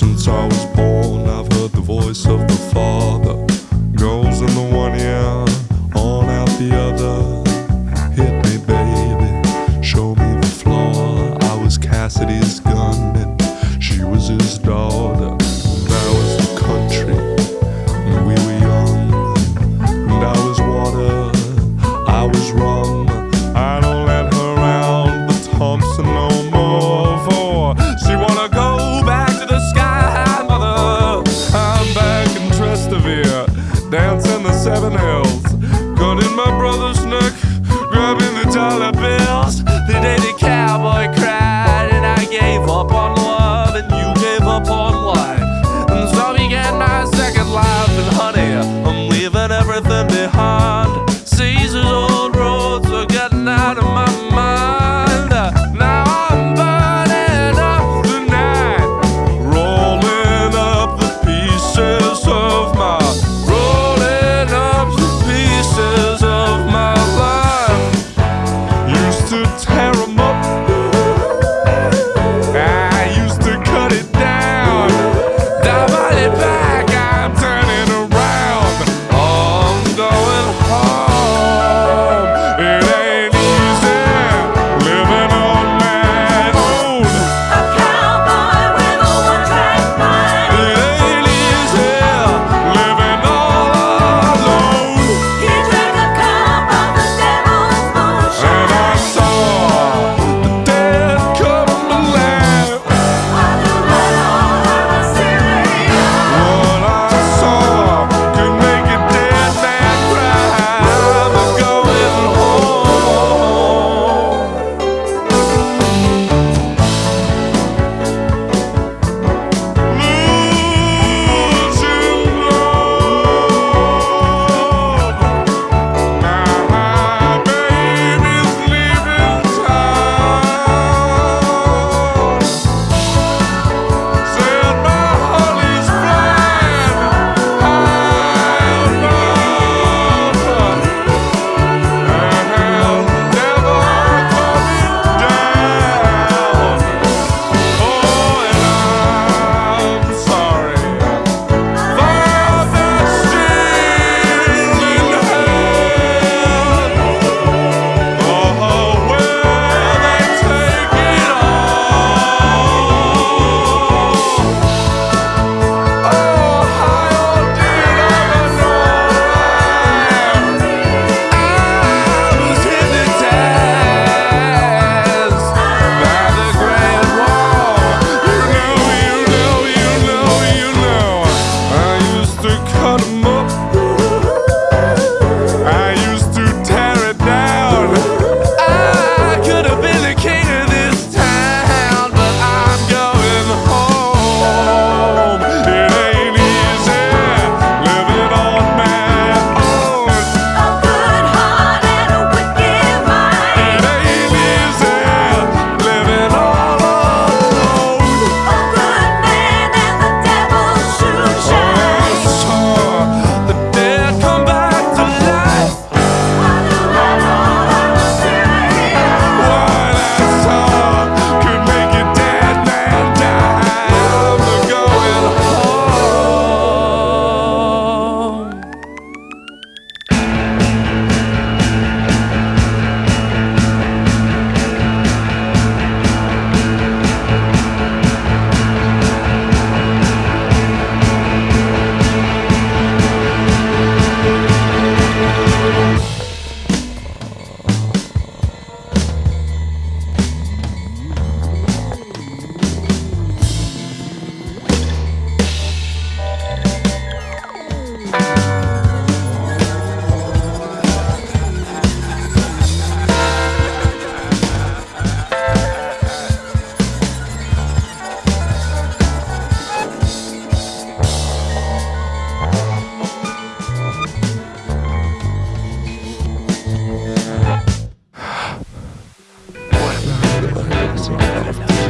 since I was born. I've heard the voice of the Father. Goes in the one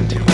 do